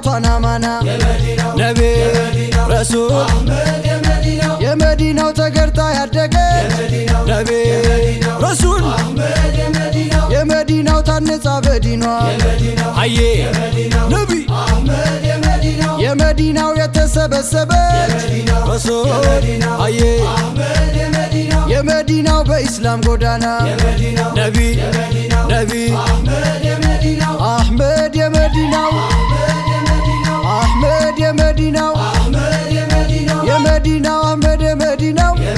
አባቷን አማና ነቢ ረሱል የመዲናው ተገርታ ያደገ ነቢ ረሱል የመዲናው ታነጻ በዲኗ አዬ ነቢ የመዲናው የተሰበሰበ ረሱል አዬ የመዲናው በኢስላም ጎዳና ነቢ ነቢ know.